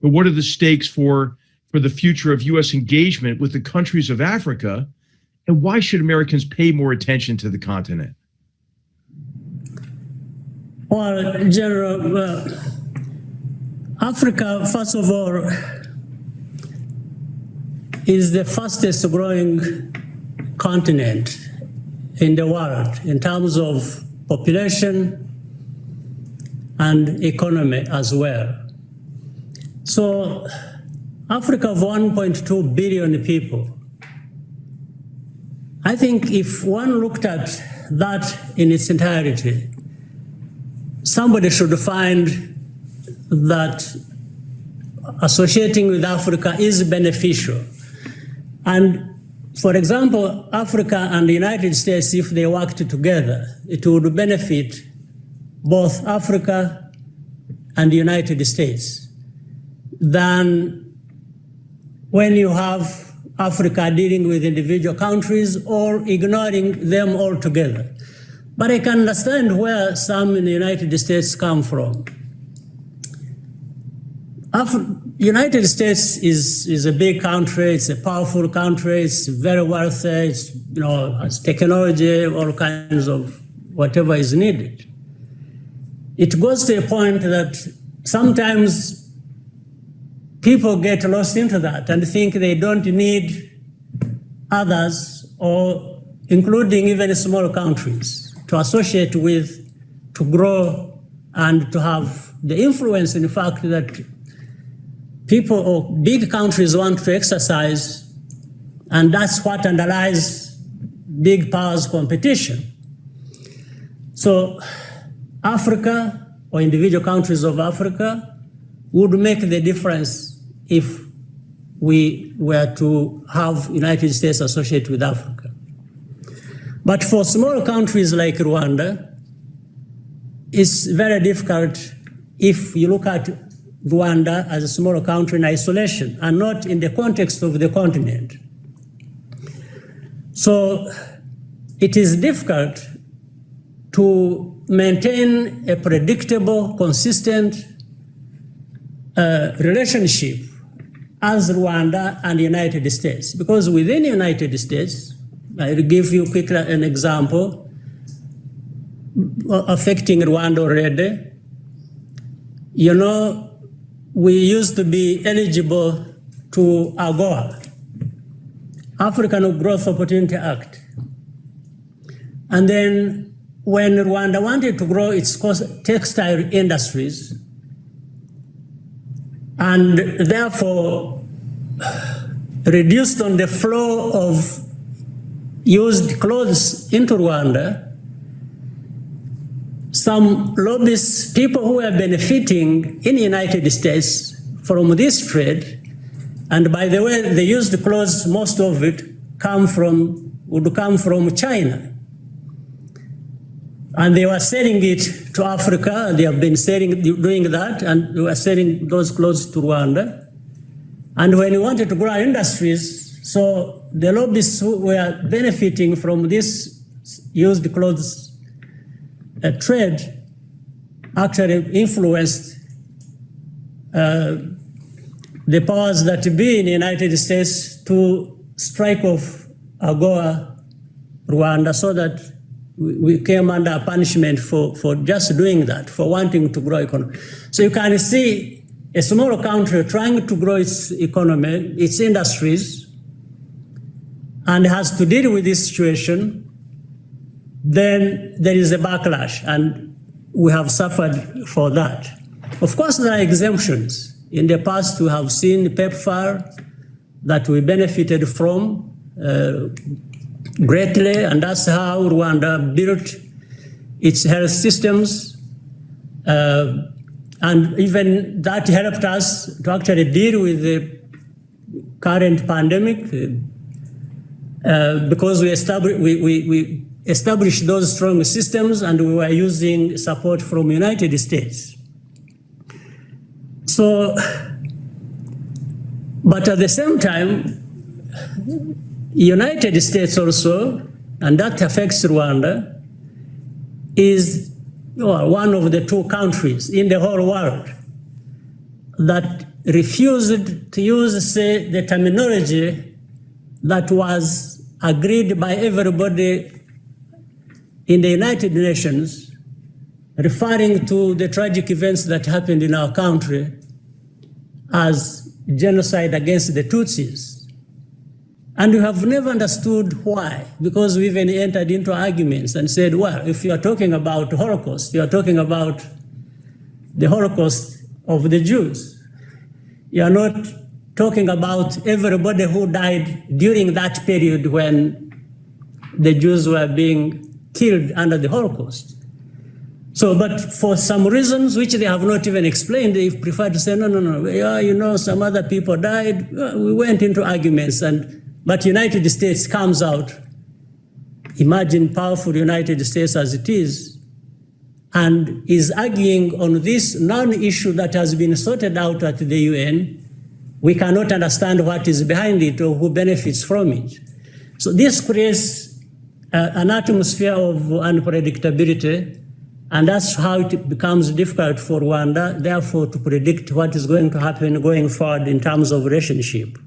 but what are the stakes for for the future of U.S. engagement with the countries of Africa, and why should Americans pay more attention to the continent? Well, General, uh, Africa, first of all, is the fastest growing continent in the world in terms of population and economy as well. So Africa of 1.2 billion people, I think if one looked at that in its entirety, somebody should find that associating with Africa is beneficial. And for example, Africa and the United States, if they worked together, it would benefit both Africa and the United States than when you have Africa dealing with individual countries or ignoring them altogether. But I can understand where some in the United States come from. Af United States is, is a big country, it's a powerful country, it's very wealthy, it's, you know, has technology, all kinds of whatever is needed. It goes to a point that sometimes people get lost into that and think they don't need others or including even small countries to associate with, to grow and to have the influence, in fact, that people or big countries want to exercise, and that's what underlies big powers competition. So Africa or individual countries of Africa would make the difference if we were to have United States associate with Africa. But for small countries like Rwanda, it's very difficult if you look at Rwanda as a small country in isolation and not in the context of the continent. So it is difficult to maintain a predictable, consistent uh, relationship as Rwanda and the United States. Because within the United States, I'll give you quickly an example affecting Rwanda already. You know, we used to be eligible to AGOA, African Growth Opportunity Act. And then when Rwanda wanted to grow its textile industries, and therefore reduced on the flow of used clothes into Rwanda, some lobbyists, people who are benefiting in the United States from this trade, and by the way, the used clothes, most of it come from, would come from China. And they were selling it to Africa, they have been selling, doing that, and they were selling those clothes to Rwanda. And when we wanted to grow our industries, so the lobbyists who were benefiting from this used clothes a trade actually influenced uh, the powers that be in the United States to strike off AGOA Rwanda so that we came under punishment for, for just doing that, for wanting to grow economy. So you can see a small country trying to grow its economy, its industries, and has to deal with this situation then there is a backlash, and we have suffered for that. Of course, there are exemptions. In the past, we have seen PEPFAR that we benefited from uh, greatly, and that's how Rwanda built its health systems. Uh, and even that helped us to actually deal with the current pandemic uh, because we established, we, we, we established those strong systems and we were using support from United States. So, but at the same time, United States also, and that affects Rwanda, is well, one of the two countries in the whole world that refused to use, say, the terminology that was agreed by everybody in the United Nations, referring to the tragic events that happened in our country as genocide against the Tutsis. And we have never understood why, because we even entered into arguments and said, well, if you are talking about Holocaust, you are talking about the Holocaust of the Jews. You are not talking about everybody who died during that period when the Jews were being killed under the Holocaust. So, but for some reasons which they have not even explained, they prefer to say, no, no, no, yeah, you know, some other people died. Uh, we went into arguments, and but United States comes out. Imagine powerful United States as it is, and is arguing on this non-issue that has been sorted out at the UN. We cannot understand what is behind it or who benefits from it. So this creates uh, an atmosphere of unpredictability, and that's how it becomes difficult for Rwanda, therefore, to predict what is going to happen going forward in terms of relationship.